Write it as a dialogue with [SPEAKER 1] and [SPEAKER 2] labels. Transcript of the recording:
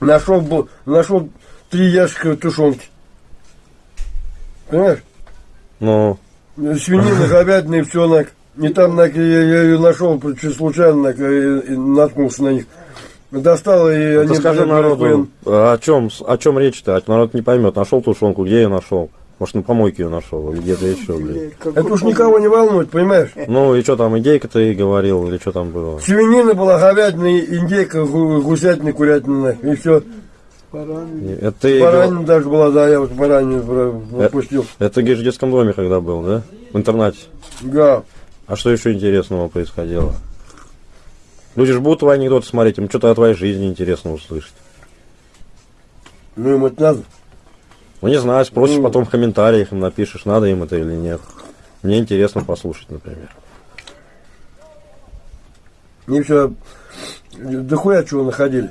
[SPEAKER 1] Нашел, нашел три ящика тушенки. Понимаешь?
[SPEAKER 2] Ну,
[SPEAKER 1] Свинина, говядина и все. На, и там на, я, я ее нашел случайно, на, наткнулся на них. Достал, и
[SPEAKER 2] ты
[SPEAKER 1] они...
[SPEAKER 2] скажи народу, о чем, о чем речь-то? А Народ не поймет. Нашел тушенку, где ее нашел? Может, на помойке ее нашел, или где-то еще, блин.
[SPEAKER 1] Это уж никого не волнует, понимаешь?
[SPEAKER 2] Ну, и что там, идейка ты говорил, или что там было?
[SPEAKER 1] Свинина была, говядина, индейка, гу- гусятина, курятина, и все.
[SPEAKER 2] Это ты,
[SPEAKER 1] Баранина даже была, да, я вот баранину про- выпустил.
[SPEAKER 2] это говоришь, в детском доме, когда был, да? В интернате.
[SPEAKER 1] Да.
[SPEAKER 2] А что еще интересного происходило? Люди же будут твои анекдоты смотреть, им что-то о твоей жизни интересно услышать.
[SPEAKER 1] Ну, им это надо.
[SPEAKER 2] Ну, не знаю, спросишь
[SPEAKER 1] Ну.
[SPEAKER 2] потом в комментариях, им напишешь, надо им это или нет. Мне интересно послушать, например.
[SPEAKER 1] Мне все, дохуя чего находили.